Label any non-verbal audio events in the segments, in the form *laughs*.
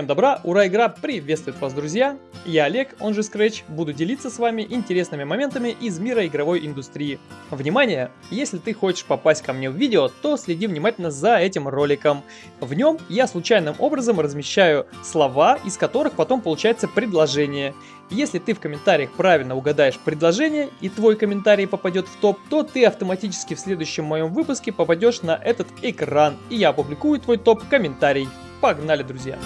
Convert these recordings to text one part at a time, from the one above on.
Всем добра, ура, игра приветствует вас, друзья! Я Олег, он же Scratch, буду делиться с вами интересными моментами из мира игровой индустрии. Внимание! Если ты хочешь попасть ко мне в видео, то следи внимательно за этим роликом. В нем я случайным образом размещаю слова, из которых потом получается предложение. Если ты в комментариях правильно угадаешь предложение и твой комментарий попадет в топ, то ты автоматически в следующем моем выпуске попадешь на этот экран, и я опубликую твой топ-комментарий. Погнали, друзья!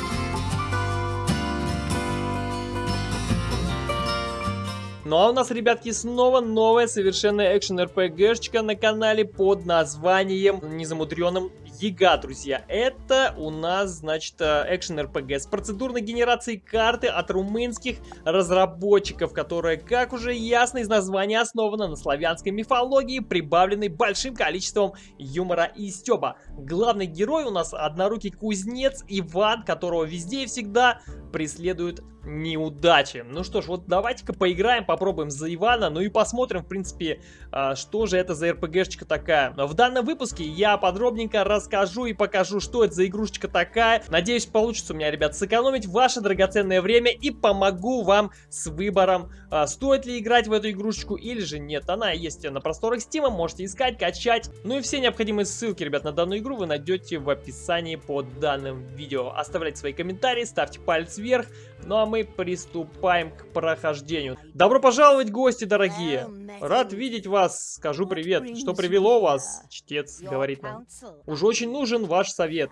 Ну а у нас, ребятки, снова новая совершенно экшен РПГшечка на канале под названием незамудренным Яга, друзья. Это у нас, значит, экшен РПГ с процедурной генерацией карты от румынских разработчиков, которая, как уже ясно из названия, основана на славянской мифологии, прибавленной большим количеством юмора и стёба. Главный герой у нас однорукий кузнец Иван, которого везде и всегда преследуют неудачи. Ну что ж, вот давайте-ка поиграем, попробуем за Ивана, ну и посмотрим, в принципе, а, что же это за РПГшечка такая. В данном выпуске я подробненько расскажу и покажу, что это за игрушечка такая. Надеюсь, получится у меня, ребят, сэкономить ваше драгоценное время и помогу вам с выбором, а, стоит ли играть в эту игрушечку или же нет. Она есть на просторах Steam, можете искать, качать. Ну и все необходимые ссылки, ребят, на данную игру вы найдете в описании под данным видео. Оставляйте свои комментарии, ставьте палец вверх. Ну а мы приступаем к прохождению. Добро пожаловать, гости дорогие! Рад видеть вас, скажу привет. Что привело вас? Чтец говорит нам. Уже очень нужен ваш совет.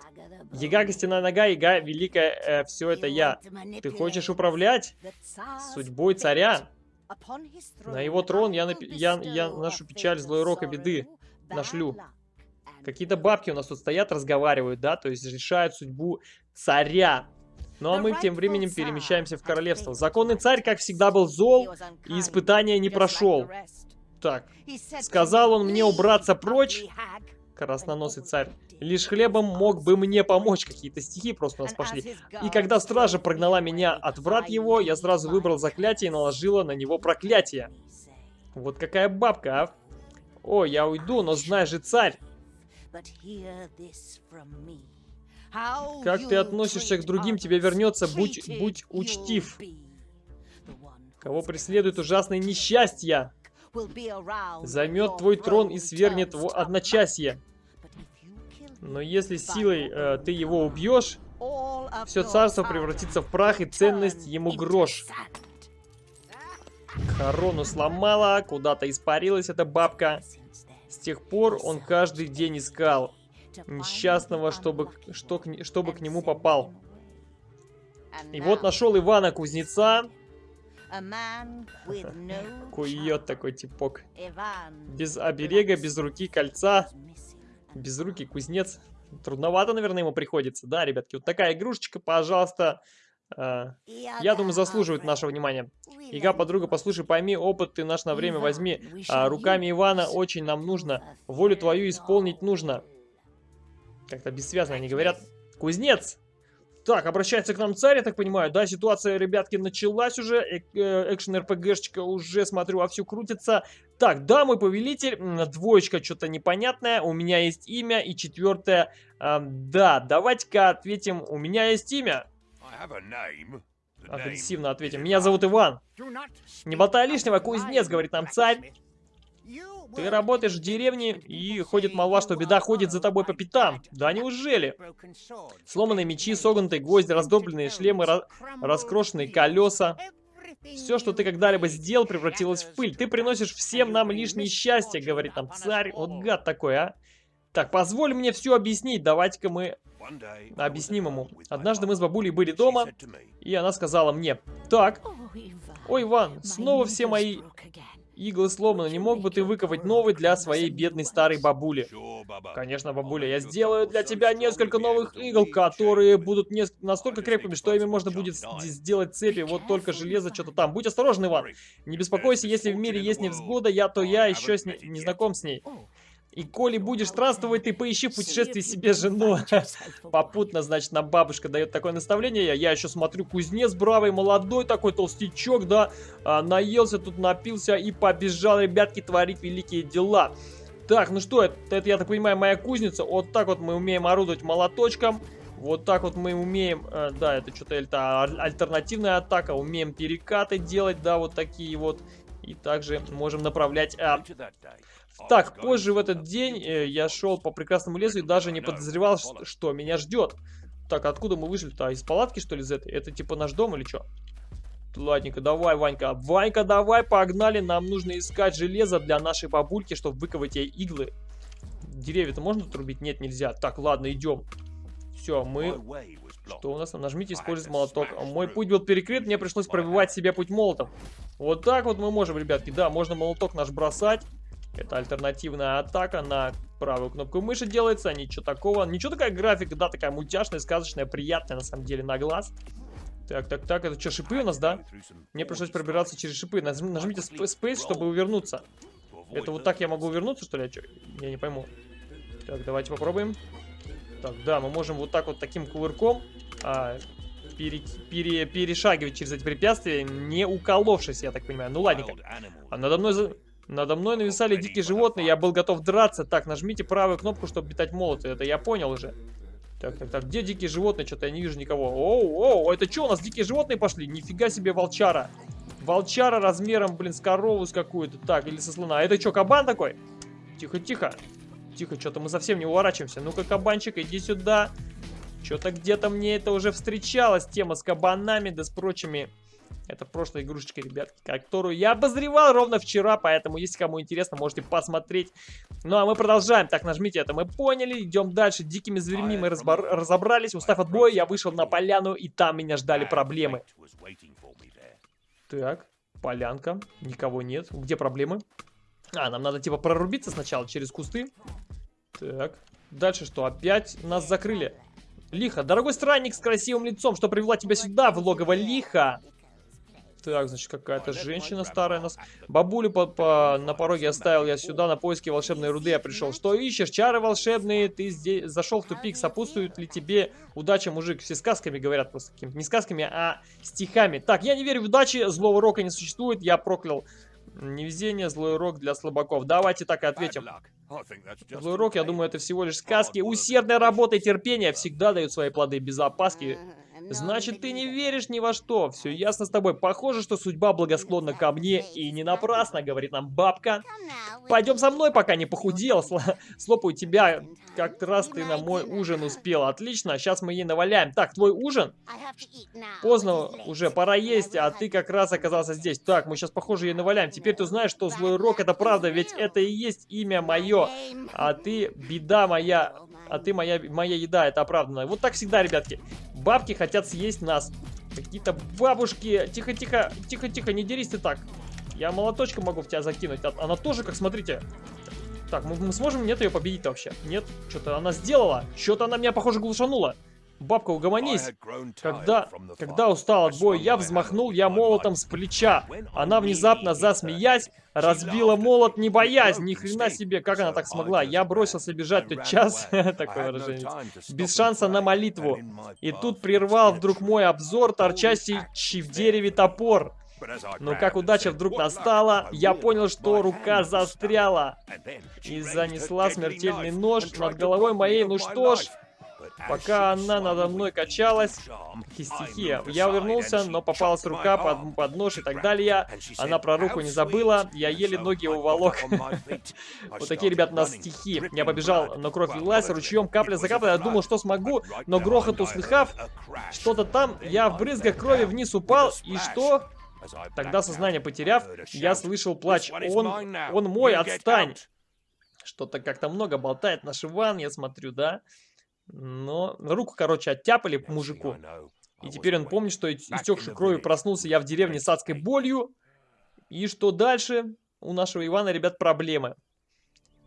Яга, костяная нога, яга, великая, э, все это я. Ты хочешь управлять судьбой царя? На его трон я, напи я, я нашу печаль, злой рок и беды нашлю. Какие-то бабки у нас тут стоят, разговаривают, да, то есть решают судьбу царя. Ну а мы тем временем перемещаемся в королевство. Законный царь, как всегда, был зол и испытания не прошел. Так, сказал он мне убраться прочь, красноносый царь. Лишь хлебом мог бы мне помочь. Какие-то стихи просто у нас пошли. И когда стража прогнала меня от врат его, я сразу выбрал заклятие и наложила на него проклятие. Вот какая бабка, а? О, я уйду, но знай же, царь. Как ты относишься к другим, тебе вернется, будь, будь учтив. Кого преследует ужасное несчастье, займет твой трон и свергнет в одночасье. Но если силой э, ты его убьешь, все царство превратится в прах и ценность ему грош. Корону сломала, куда-то испарилась эта бабка. С тех пор он каждый день искал несчастного, чтобы, что, чтобы к нему попал. И вот нашел Ивана Кузнеца. *laughs* Кует такой типок. Без оберега, без руки кольца. Без руки кузнец. Трудновато, наверное, ему приходится. Да, ребятки, вот такая игрушечка, пожалуйста. А, я думаю, заслуживает нашего внимания. Ига, подруга, послушай, пойми, опыт ты наш на время возьми. А, руками Ивана очень нам нужно. Волю твою исполнить нужно. Как-то бессвязно они говорят. Кузнец! Так, обращается к нам царь, я так понимаю. Да, ситуация, ребятки, началась уже. Э, э, экшен-РПГшечка уже, смотрю, вовсю крутится. Так, да, мой повелитель. Двоечка что-то непонятное. У меня есть имя. И четвертое. Э, да, давайте-ка ответим. У меня есть имя. Агрессивно ответим. Меня зовут Иван. Не болтай лишнего, кузнец, говорит нам царь. Ты работаешь в деревне, и ходит молва, что беда ходит за тобой по пятам. Да неужели? Сломанные мечи, согнутые гвозди, раздробленные шлемы, ra раскрошенные колеса. Все, что ты когда-либо сделал, превратилось в пыль. Ты приносишь всем нам лишнее счастье, говорит нам царь. Вот гад такой, а. Так, позволь мне все объяснить. Давайте-ка мы объясним ему. Однажды мы с бабулей были дома, и она сказала мне, так, ой, Иван, снова все мои Иглы сломаны, не мог бы ты выковать новый для своей бедной старой бабули? Конечно, бабуля, я сделаю для тебя несколько новых игл, которые будут не... настолько крепкими, что ими можно будет сделать цепи, вот только железо что-то там. Будь осторожен, Иван. Не беспокойся, если в мире есть невзгода, я то я еще с не... не знаком с ней. И коли будешь странствовать, ты поищи в путешествии себе жену. *laughs* Попутно, значит, нам бабушка дает такое наставление. Я еще смотрю, кузнец бравый, молодой такой толстячок, да, а, наелся тут, напился и побежал, ребятки, творить великие дела. Так, ну что, это, это, я так понимаю, моя кузница. Вот так вот мы умеем орудовать молоточком. Вот так вот мы умеем, э, да, это что-то это альтернативная атака, умеем перекаты делать, да, вот такие вот. И также можем направлять... А... Так, позже в этот день э, я шел по прекрасному лесу и даже не подозревал, что, меня ждет. Так, откуда мы вышли-то? Из палатки, что ли, из этой? Это типа наш дом или что? Ладненько, давай, Ванька. Ванька, давай, погнали. Нам нужно искать железо для нашей бабульки, чтобы выковать ей иглы. Деревья-то можно отрубить? Нет, нельзя. Так, ладно, идем. Все, мы... Что у нас? Нажмите использовать молоток. Мой путь был перекрыт, мне пришлось пробивать себе путь молотом. Вот так вот мы можем, ребятки. Да, можно молоток наш бросать. Это альтернативная атака на правую кнопку мыши делается. Ничего такого. Ничего такая графика, да, такая мультяшная, сказочная, приятная на самом деле на глаз. Так, так, так, это что, шипы у нас, да? Мне пришлось пробираться через шипы. нажмите Space, чтобы увернуться. Это вот так я могу увернуться, что ли? Я не пойму. Так, давайте попробуем. Так, да, мы можем вот так вот таким кувырком а, пере, пере, перешагивать через эти препятствия, не уколовшись, я так понимаю. Ну ладненько. А надо мной, надо мной нависали дикие животные, я был готов драться. Так, нажмите правую кнопку, чтобы метать молоты. Это я понял уже. Так, так, так, где дикие животные? Что-то я не вижу никого. Оу, оу, это что, у нас дикие животные пошли? Нифига себе волчара. Волчара размером, блин, с корову с какую-то. Так, или со слона. А это что, кабан такой? Тихо, тихо. Тихо, что-то мы совсем не уворачиваемся. Ну-ка, кабанчик, иди сюда. Что-то где-то мне это уже встречалась, тема с кабанами, да с прочими. Это прошлая игрушечка, ребятки, которую я обозревал ровно вчера, поэтому, если кому интересно, можете посмотреть. Ну, а мы продолжаем. Так, нажмите это, мы поняли. Идем дальше. Дикими зверьми мы разобрались. Устав от боя, я вышел на поляну, и там меня ждали проблемы. Так, полянка. Никого нет. Где проблемы? А, нам надо типа прорубиться сначала через кусты. Так. Дальше что? Опять нас закрыли. Лихо. Дорогой странник с красивым лицом, что привела тебя сюда, в логово Лиха? Так, значит, какая-то женщина старая нас... Бабулю по, по, на пороге оставил я сюда на поиски волшебной руды. Я пришел. Что ищешь? Чары волшебные. Ты здесь зашел в тупик. Сопутствует ли тебе удача, мужик? Все сказками говорят просто каким Не сказками, а стихами. Так, я не верю в удачи. Злого рока не существует. Я проклял невезение, злой рок для слабаков. Давайте так и ответим. Злой рок, я думаю, это всего лишь сказки. Усердная работа и терпение всегда дают свои плоды без опаски. Значит, ты не веришь ни во что. Все ясно с тобой. Похоже, что судьба благосклонна ко мне. И не напрасно, говорит нам бабка. Пойдем со мной, пока не похудел. Слопаю тебя. Как раз ты на мой ужин успел. Отлично, сейчас мы ей наваляем. Так, твой ужин? Поздно уже, пора есть, а ты как раз оказался здесь. Так, мы сейчас, похоже, ей наваляем. Теперь ты знаешь, что злой рок это правда, ведь это и есть имя мое. А ты беда моя а ты моя, моя еда, это оправданно. Вот так всегда, ребятки. Бабки хотят съесть нас. Какие-то бабушки. Тихо, тихо, тихо, тихо, не дерись ты так. Я молоточком могу в тебя закинуть. А, она тоже, как смотрите. Так, мы, мы сможем нет ее победить вообще? Нет? Что-то она сделала. Что-то она меня, похоже, глушанула. Бабка, угомонись. Когда, когда устал от боя, я взмахнул я молотом с плеча. Она внезапно, засмеясь, разбила молот, не боясь. Ни хрена себе, как она так смогла. Я бросился бежать тот час, *laughs* такое выражение, без шанса на молитву. И тут прервал вдруг мой обзор, торчащий в дереве топор. Но как удача вдруг настала, я понял, что рука застряла. И занесла смертельный нож над головой моей. Ну что ж, Пока она надо мной качалась, какие стихи. Я увернулся, но попалась рука под, под нож и так далее. Она про руку не забыла, я еле ноги уволок. *laughs* Вот такие, ребят, у нас стихи. Я побежал, но кровь лилась ручьем, капля за каплей. Я думал, что смогу, но грохот услыхав, что-то там, я в брызгах крови вниз упал, и что? Тогда сознание потеряв, я слышал плач. Он, он мой, отстань! Что-то как-то много болтает наш Иван, я смотрю, да? Но руку, короче, оттяпали мужику. И теперь он помнит, что истекший кровью проснулся я в деревне с адской болью. И что дальше? У нашего Ивана, ребят, проблемы.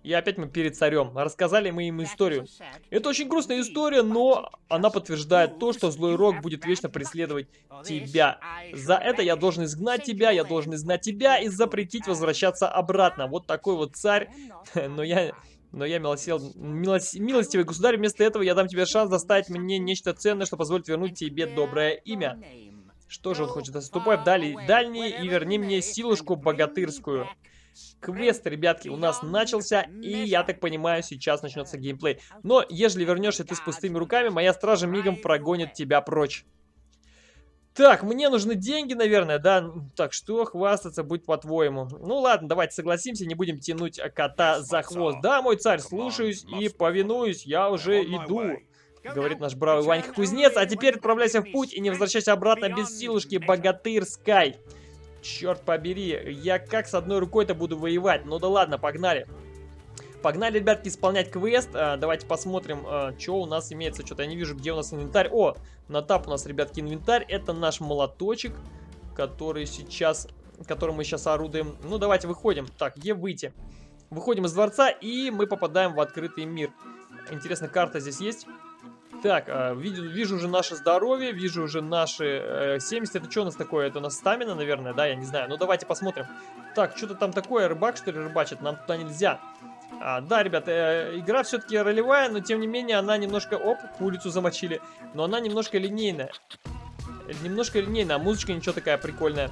И опять мы перед царем. Рассказали мы им историю. Это очень грустная история, но она подтверждает то, что злой рок будет вечно преследовать тебя. За это я должен изгнать тебя, я должен изгнать тебя и запретить возвращаться обратно. Вот такой вот царь. *laughs* Но я но я милосел... Милос... милостивый государь, вместо этого я дам тебе шанс доставить мне нечто ценное, что позволит вернуть тебе доброе имя. Что же он хочет? Ступай в дали... дальние и верни мне силушку богатырскую. Квест, ребятки, у нас начался, и, я так понимаю, сейчас начнется геймплей. Но, ежели вернешься ты с пустыми руками, моя стража мигом прогонит тебя прочь. Так, мне нужны деньги, наверное, да? Так, что хвастаться будет по-твоему? Ну ладно, давайте согласимся, не будем тянуть кота за хвост. Да, мой царь, слушаюсь и повинуюсь, я уже иду. Говорит наш бравый Ванька Кузнец, а теперь отправляйся в путь и не возвращайся обратно без силушки, богатырь Скай. Черт побери, я как с одной рукой-то буду воевать? Ну да ладно, погнали. Погнали, ребятки, исполнять квест. А, давайте посмотрим, а, что у нас имеется. Что-то я не вижу, где у нас инвентарь. О, на тап у нас, ребятки, инвентарь. Это наш молоточек, который сейчас, которым мы сейчас орудуем. Ну, давайте выходим. Так, где выйти? Выходим из дворца, и мы попадаем в открытый мир. Интересно, карта здесь есть? Так, э, вижу, вижу уже наше здоровье, вижу уже наши э, 70. Это что у нас такое? Это у нас стамина, наверное, да? Я не знаю. Ну, давайте посмотрим. Так, что-то там такое, рыбак, что ли, рыбачит? Нам туда нельзя. А, да, ребята, э, игра все-таки ролевая, но тем не менее она немножко... Оп, улицу замочили. Но она немножко линейная. Немножко линейная, а музычка ничего такая прикольная.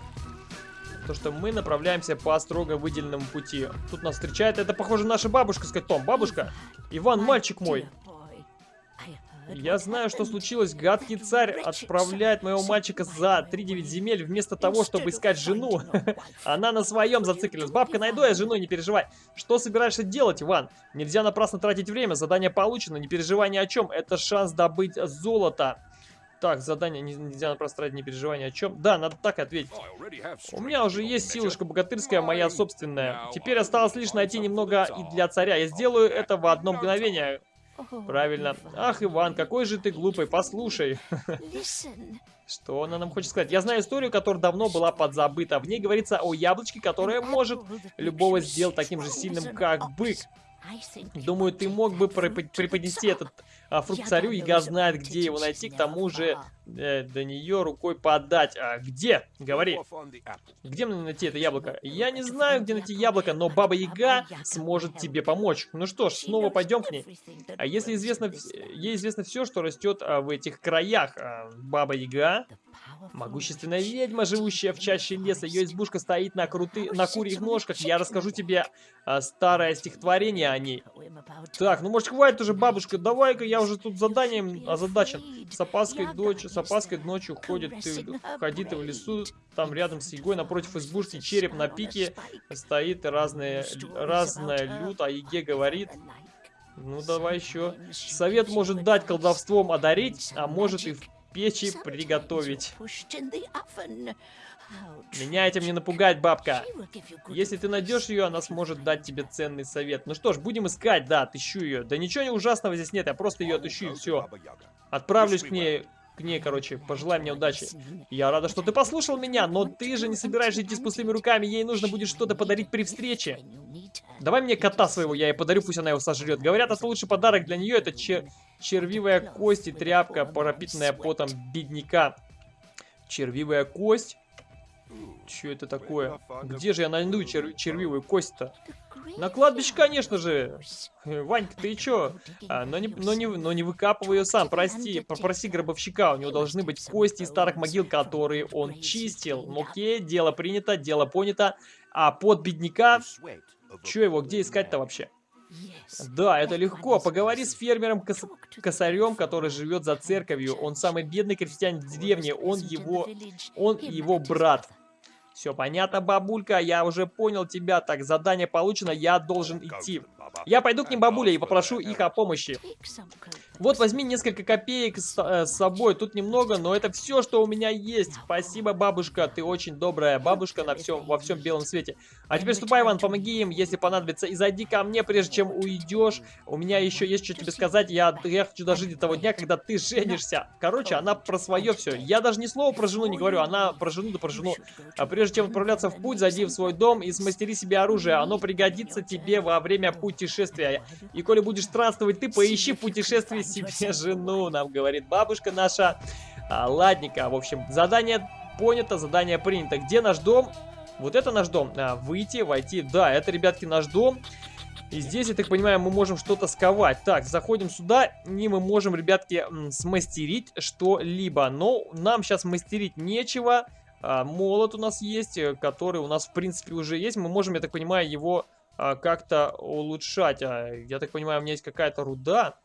То, что мы направляемся по строго выделенному пути. Тут нас встречает, это похоже наша бабушка, сказать, Том, бабушка, Иван, мальчик мой. Я знаю, что случилось. Гадкий царь отправляет моего мальчика за 3-9 земель вместо того, чтобы искать жену. *laughs* Она на своем зациклилась. Бабка, найду я жену, не переживай. Что собираешься делать, Иван? Нельзя напрасно тратить время. Задание получено, не переживай ни о чем. Это шанс добыть золото. Так, задание нельзя напрасно тратить, не переживай ни о чем. Да, надо так ответить. У меня уже есть силушка богатырская, моя собственная. Теперь осталось лишь найти немного и для царя. Я сделаю это в одно мгновение. Правильно. Ах, Иван, какой же ты глупый, послушай. Что она нам хочет сказать? Я знаю историю, которая давно была подзабыта. В ней говорится о яблочке, которое может любого сделать таким же сильным, как бык. Думаю, ты мог бы преподнести этот а, фрукт царю, Яга знает, где его найти, к тому же э, до нее рукой подать. А где? Говори. Где мне найти это яблоко? Я не знаю, где найти яблоко, но Баба Яга сможет тебе помочь. Ну что ж, снова пойдем к ней. А если известно, ей известно все, что растет а, в этих краях, а, Баба Яга Могущественная ведьма, живущая в чаще леса. Ее избушка стоит на, круты... на курьих ножках. Я расскажу тебе а, старое стихотворение о ней. Так, ну может хватит уже, бабушка. Давай-ка я уже тут заданием озадачен. С опаской, дочь, с опаской ночью ходит ты, ходит в лесу. Там рядом с Егой напротив избушки череп на пике. Стоит разные, разная лют, а Еге говорит... Ну, давай еще. Совет может дать колдовством одарить, а может и в печи приготовить. Меня этим не напугать, бабка. Если ты найдешь ее, она сможет дать тебе ценный совет. Ну что ж, будем искать, да, отыщу ее. Да ничего не ужасного здесь нет, я просто ее отыщу и все. Отправлюсь к ней к ней, короче, пожелай мне удачи. Я рада, что ты послушал меня, но ты же не собираешься идти с пустыми руками, ей нужно будет что-то подарить при встрече. Давай мне кота своего, я ей подарю, пусть она его сожрет. Говорят, это лучший подарок для нее, это чер червивая кость и тряпка, пропитанная потом бедняка. Червивая кость? Что это такое? Где же я найду чер червивую кость-то? На кладбище, конечно же. Ванька, ты чё? А, но, не, но, не, но не выкапывай ее сам, прости. Попроси гробовщика, у него должны быть кости из старых могил, которые он чистил. Ну, окей, дело принято, дело понято. А под бедняка... Чё его, где искать-то вообще? Да, это легко. Поговори с фермером кос косарем, который живет за церковью. Он самый бедный крестьянин в деревне. Он его, он его брат. Все понятно, бабулька, я уже понял тебя. Так, задание получено, я должен идти. Я пойду к ним, бабуля, и попрошу их о помощи. Вот, возьми несколько копеек с, э, с собой. Тут немного, но это все, что у меня есть. Спасибо, бабушка, ты очень добрая бабушка на всем, во всем белом свете. А теперь ступай, Иван, помоги им, если понадобится. И зайди ко мне, прежде чем уйдешь. У меня еще есть что тебе сказать. Я, я хочу дожить до того дня, когда ты женишься. Короче, она про свое все. Я даже ни слова про жену не говорю, она про жену да про жену. А прежде чем отправляться в путь, зайди в свой дом и смастери себе оружие. Оно пригодится тебе во время путешествия. И коли будешь странствовать, ты поищи путешествие себе жену, нам говорит бабушка наша. А, ладненько, в общем, задание понято, задание принято. Где наш дом? Вот это наш дом. А, выйти, войти. Да, это, ребятки, наш дом. И здесь, я так понимаю, мы можем что-то сковать. Так, заходим сюда, и мы можем, ребятки, смастерить что-либо. Но нам сейчас мастерить нечего. А, молот у нас есть, э, который у нас, в принципе, уже есть. Мы можем, я так понимаю, его как-то улучшать. А, я так понимаю, у меня есть какая-то руда.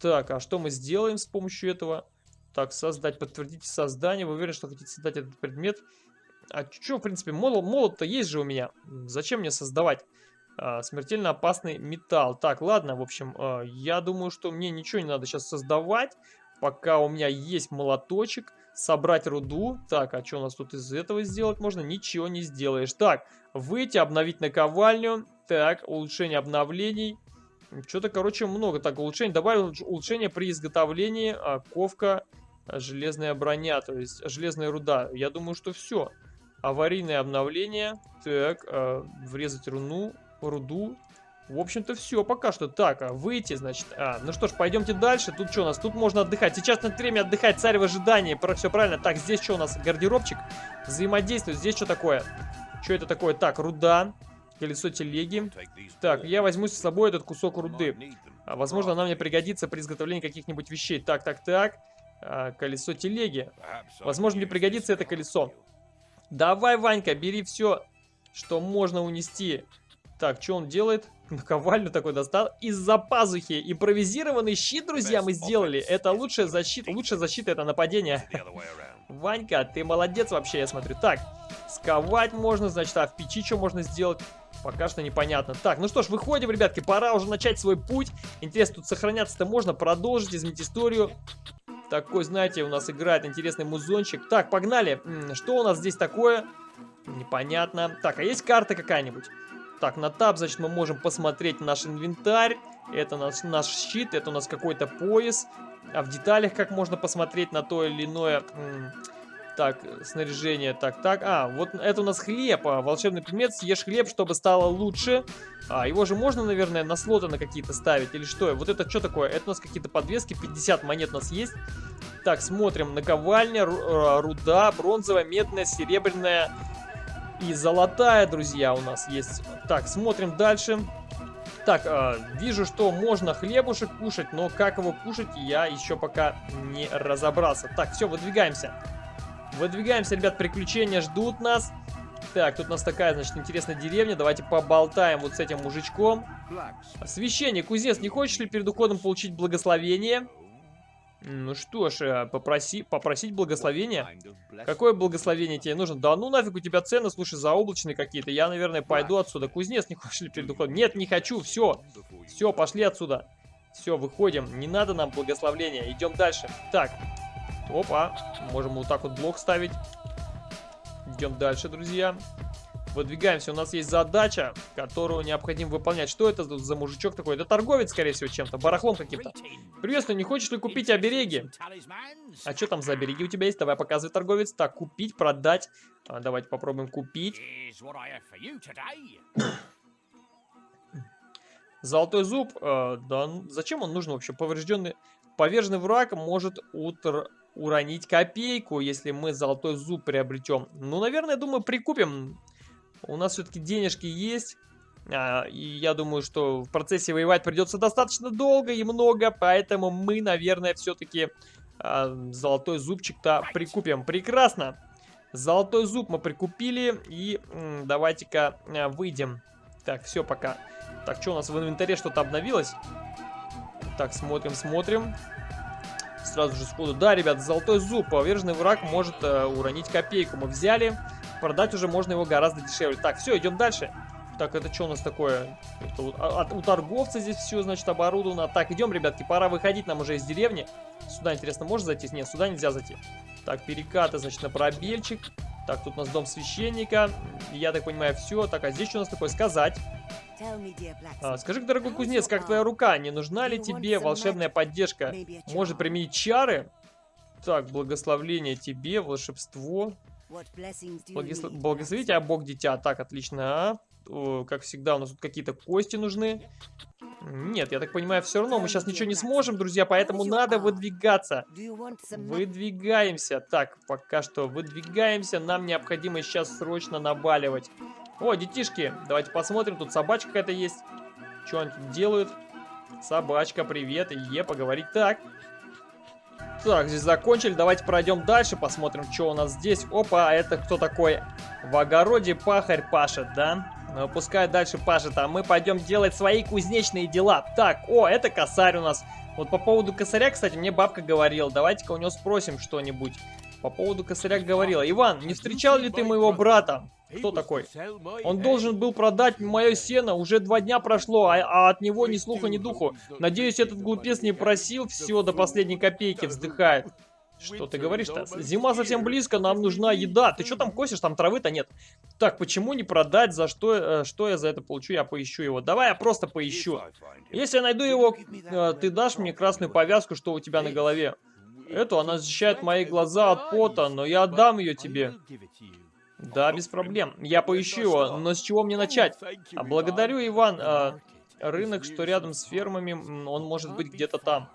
Так, а что мы сделаем с помощью этого? Так, создать, подтвердите создание. Вы уверены, что хотите создать этот предмет? А что, в принципе, молот-то молот есть же у меня. Зачем мне создавать? А, смертельно опасный металл. Так, ладно, в общем, а, я думаю, что мне ничего не надо сейчас создавать. Пока у меня есть молоточек. Собрать руду. Так, а что у нас тут из этого сделать можно? Ничего не сделаешь. Так, выйти, обновить наковальню. Так, улучшение обновлений. Что-то, короче, много. Так, улучшение. Добавил улучшение при изготовлении. А, ковка, железная броня, то есть железная руда. Я думаю, что все. Аварийное обновление. Так, а, врезать руну, руду. В общем-то, все пока что. Так, а выйти, значит. А, ну что ж, пойдемте дальше. Тут что у нас? Тут можно отдыхать. Сейчас на время отдыхать. Царь в ожидании. Про все правильно. Так, здесь что у нас? Гардеробчик. Взаимодействует. Здесь что такое? Что это такое? Так, руда. Колесо телеги. Так, я возьму с собой этот кусок руды. А, возможно, она мне пригодится при изготовлении каких-нибудь вещей. Так, так, так. А, колесо телеги. Возможно, мне пригодится это колесо. Давай, Ванька, бери все, что можно унести. Так, что он делает? Наковальню такой достал. Из-за пазухи. Импровизированный щит, друзья, мы сделали. Это лучшая защита. Лучшая защита это нападение. Ванька, ты молодец вообще, я смотрю. Так, сковать можно, значит, а в печи что можно сделать? Пока что непонятно. Так, ну что ж, выходим, ребятки, пора уже начать свой путь. Интересно, тут сохраняться-то можно, продолжить, изменить историю. Такой, знаете, у нас играет интересный музончик. Так, погнали. Что у нас здесь такое? Непонятно. Так, а есть карта какая-нибудь? Так, на таб, значит, мы можем посмотреть наш инвентарь. Это наш, наш щит, это у нас какой-то пояс. А в деталях как можно посмотреть на то или иное... Так, снаряжение, так, так. А, вот это у нас хлеб, а, волшебный предмет. Съешь хлеб, чтобы стало лучше. А, его же можно, наверное, на слоты на какие-то ставить, или что? Вот это что такое? Это у нас какие-то подвески, 50 монет у нас есть. Так, смотрим, наковальня, э, руда, бронзовая, медная, серебряная, и золотая, друзья, у нас есть. Так, смотрим дальше. Так, э, вижу, что можно хлебушек кушать, но как его кушать, я еще пока не разобрался. Так, все, выдвигаемся. Выдвигаемся, ребят, приключения ждут нас. Так, тут у нас такая, значит, интересная деревня. Давайте поболтаем вот с этим мужичком. Священник, кузнец, не хочешь ли перед уходом получить благословение? Ну что ж, э, попроси, попросить благословения. Какое благословение тебе нужно? Да ну нафиг у тебя цены, слушай, заоблачные какие-то. Я, наверное, пойду отсюда. Кузнец, не хочешь ли перед уходом? Нет, не хочу, все. Все, пошли отсюда. Все, выходим. Не надо нам благословления. Идем дальше. Так. Опа. Можем вот так вот блок ставить. Идем дальше, друзья. Выдвигаемся. У нас есть задача, которую необходимо выполнять. Что это за мужичок такой? Это торговец, скорее всего, чем-то. Барахлом каким-то. Приветствую, не хочешь ли купить обереги? А что там за обереги у тебя есть? Давай показывай, торговец. Так, купить, продать. А, давайте попробуем купить. Золотой зуб. Э, да, зачем он нужен вообще? Поврежденный... Поверженный враг может утр уронить копейку, если мы золотой зуб приобретем. Ну, наверное, думаю, прикупим. У нас все-таки денежки есть. А, и я думаю, что в процессе воевать придется достаточно долго и много, поэтому мы, наверное, все-таки а, золотой зубчик-то прикупим. Прекрасно! Золотой зуб мы прикупили, и давайте-ка а, выйдем. Так, все, пока. Так, что у нас в инвентаре что-то обновилось? Так, смотрим, смотрим. Сразу же сходу. Да, ребят, золотой зуб. Поверженный враг может э, уронить копейку. Мы взяли продать уже можно его гораздо дешевле. Так, все, идем дальше. Так, это что у нас такое? Это у, а, у торговца здесь все, значит, оборудовано. Так, идем, ребятки, пора выходить нам уже из деревни. Сюда, интересно, можно зайти? Нет, сюда нельзя зайти. Так, перекаты, значит, на пробельчик. Так, тут у нас дом священника. Я так понимаю, все. Так, а здесь что у нас такое? Сказать. А, скажи, дорогой кузнец, как твоя рука? Не нужна ли тебе волшебная поддержка? Может применить чары? Так, благословление тебе, волшебство. Благослов... Благословите, а Бог дитя. Так, отлично. А? Как всегда, у нас тут какие-то кости нужны. Нет, я так понимаю, все равно мы сейчас ничего не сможем, друзья, поэтому надо выдвигаться. Выдвигаемся. Так, пока что выдвигаемся. Нам необходимо сейчас срочно набаливать. О, детишки, давайте посмотрим. Тут собачка какая-то есть. Что они тут делают? Собачка, привет. Е, поговорить. Так. Так, здесь закончили. Давайте пройдем дальше, посмотрим, что у нас здесь. Опа, а это кто такой? В огороде пахарь пашет, да? Ну, пускай дальше пашет, а мы пойдем делать свои кузнечные дела. Так, о, это косарь у нас. Вот по поводу косаря, кстати, мне бабка говорила. Давайте-ка у него спросим что-нибудь. По поводу косаря говорила. Иван, не встречал ли ты моего брата? Кто такой? Он должен был продать мое сено, уже два дня прошло, а, а от него ни слуха, ни духу. Надеюсь, этот глупец не просил всего до последней копейки, вздыхает. Что ты говоришь-то? Зима совсем близко, нам нужна еда. Ты что там косишь? Там травы-то нет. Так, почему не продать? За что, э, что я за это получу? Я поищу его. Давай я просто поищу. Если я найду его, э, ты дашь мне красную повязку, что у тебя на голове. Эту она защищает мои глаза от пота, но я отдам ее тебе. Да, без проблем. Я поищу его, но с чего мне начать? Благодарю, Иван. А, рынок, что рядом с фермами, он может быть где-то там.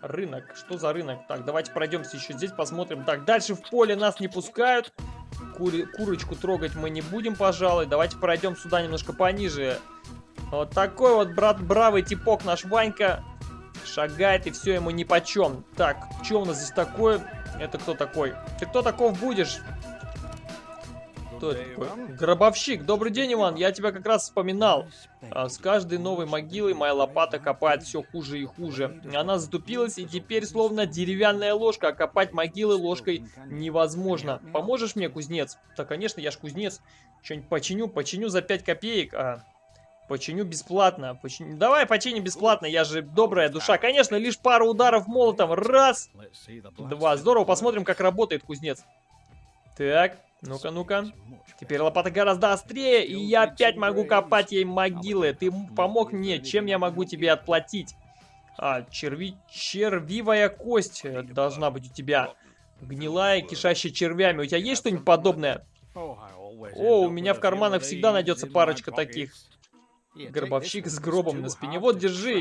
Рынок. Что за рынок? Так, давайте пройдемся еще здесь, посмотрим. Так, дальше в поле нас не пускают. Кури курочку трогать мы не будем, пожалуй. Давайте пройдем сюда немножко пониже. Вот такой вот, брат, бравый типок наш Ванька. Шагает, и все ему нипочем. Так, что у нас здесь такое? Это кто такой? Ты кто таков будешь? Кто это такой? Гробовщик. Добрый день, Иван. Я тебя как раз вспоминал. А, с каждой новой могилой моя лопата копает все хуже и хуже. Она затупилась, и теперь словно деревянная ложка, а копать могилы ложкой невозможно. Поможешь мне, кузнец? Да, конечно, я ж кузнец. Что-нибудь починю, починю за 5 копеек. А, Починю бесплатно. Починю... Давай починим бесплатно, я же добрая душа. Конечно, лишь пару ударов молотом. Раз, два. Здорово, посмотрим, как работает кузнец. Так, ну-ка, ну-ка. Теперь лопата гораздо острее, и я опять могу копать ей могилы. Ты помог мне, чем я могу тебе отплатить? А, черви... червивая кость должна быть у тебя. Гнилая, кишащая червями. У тебя есть что-нибудь подобное? О, у меня в карманах всегда найдется парочка таких. Гробовщик с гробом на спине. Вот, держи.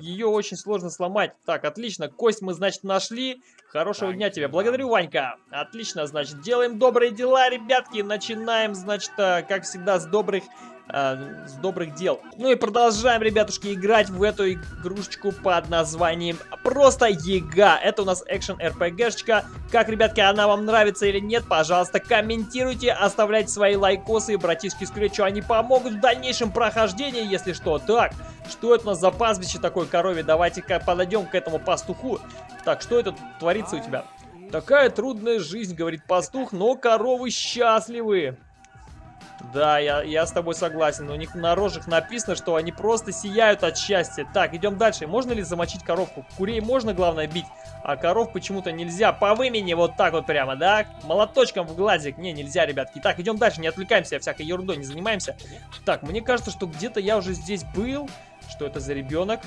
Ее очень сложно сломать. Так, отлично. Кость мы, значит, нашли. Хорошего дня тебе. Благодарю, Ванька. Отлично, значит, делаем добрые дела, ребятки. Начинаем, значит, э, как всегда, с добрых э, с добрых дел. Ну и продолжаем, ребятушки, играть в эту игрушечку под названием просто ЕГА. Это у нас экшен РПГшечка. Как, ребятки, она вам нравится или нет, пожалуйста, комментируйте, оставляйте свои лайкосы, братишки Скретчу, они помогут в дальнейшем прохождении, если что. Так, что это у нас за пастбище такое корове? Давайте-ка подойдем к этому пастуху. Так, что это творится у тебя? Такая трудная жизнь, говорит пастух, но коровы счастливы. Да, я, я с тобой согласен. У них на рожах написано, что они просто сияют от счастья. Так, идем дальше. Можно ли замочить коровку? Курей можно, главное, бить, а коров почему-то нельзя. По вымени вот так вот прямо, да? Молоточком в глазик. Не, нельзя, ребятки. Так, идем дальше, не отвлекаемся, всякой ерундой не занимаемся. Так, мне кажется, что где-то я уже здесь был. Что это за ребенок?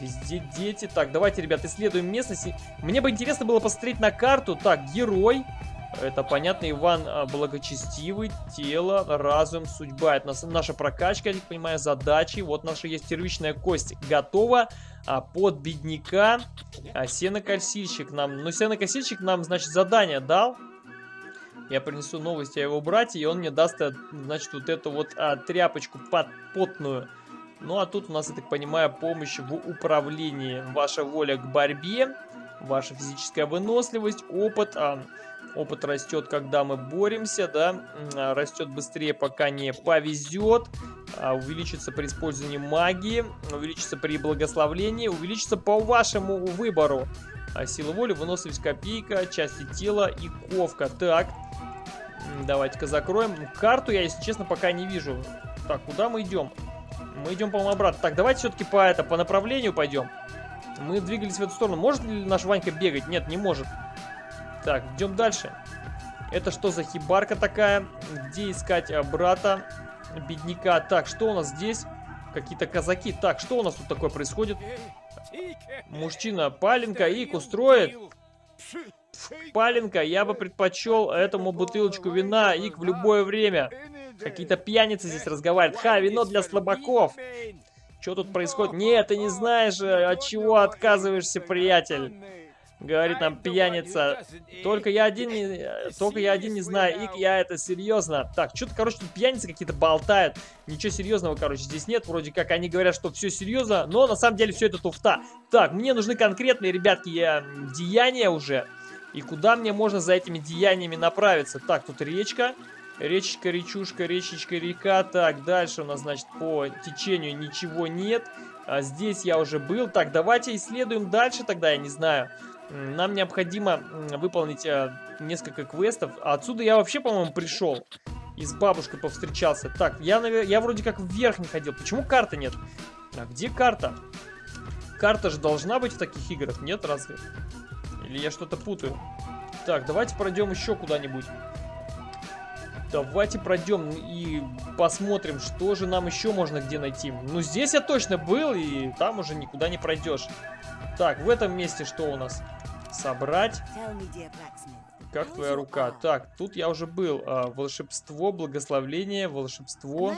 Везде дети. Так, давайте, ребят, исследуем местность. Мне бы интересно было посмотреть на карту. Так, герой. Это понятно, Иван а, благочестивый, тело, разум, судьба. Это наша прокачка, я так понимаю, задачи. Вот наша есть первичная кость готова. А под бедняка а, сенокосильщик нам... Ну, сенокосильщик нам, значит, задание дал. Я принесу новости о его брате, и он мне даст, э, значит, вот эту вот а, тряпочку под, потную. Ну, а тут у нас, я так понимаю, помощь в управлении. Ваша воля к борьбе, ваша физическая выносливость, опыт... А, Опыт растет, когда мы боремся, да, а, растет быстрее, пока не повезет, а, увеличится при использовании магии, увеличится при благословлении, увеличится по вашему выбору. А сила воли, выносливость копейка, части тела и ковка. Так, давайте-ка закроем. Карту я, если честно, пока не вижу. Так, куда мы идем? Мы идем, по-моему, обратно. Так, давайте все-таки по, это, по направлению пойдем. Мы двигались в эту сторону. Может ли наш Ванька бегать? Нет, не может. Так, идем дальше. Это что за хибарка такая? Где искать а, брата, бедняка? Так, что у нас здесь? Какие-то казаки. Так, что у нас тут такое происходит? Мужчина паленка ик устроит. Паленка, я бы предпочел этому бутылочку вина ик в любое время. Какие-то пьяницы здесь разговаривают. Ха, вино для слабаков. Что тут происходит? Нет, ты не знаешь, от чего отказываешься, приятель. Говорит нам пьяница. Только я один не, только я один не знаю, и я это серьезно. Так, что-то, короче, тут пьяницы какие-то болтают. Ничего серьезного, короче, здесь нет. Вроде как они говорят, что все серьезно, но на самом деле все это туфта. Так, мне нужны конкретные, ребятки, деяния уже. И куда мне можно за этими деяниями направиться? Так, тут речка. Речечка, речушка, речечка, река. Так, дальше у нас, значит, по течению ничего нет. А здесь я уже был. Так, давайте исследуем дальше тогда, я не знаю. Нам необходимо выполнить э, несколько квестов. Отсюда я вообще, по-моему, пришел. И с бабушкой повстречался. Так, я, я вроде как вверх не ходил. Почему карты нет? А где карта? Карта же должна быть в таких играх, нет разве? Или я что-то путаю? Так, давайте пройдем еще куда-нибудь. Давайте пройдем и посмотрим, что же нам еще можно где найти. Ну, здесь я точно был, и там уже никуда не пройдешь. Так, в этом месте что у нас? Собрать. Как твоя рука? Так, тут я уже был. А, волшебство, благословление, волшебство.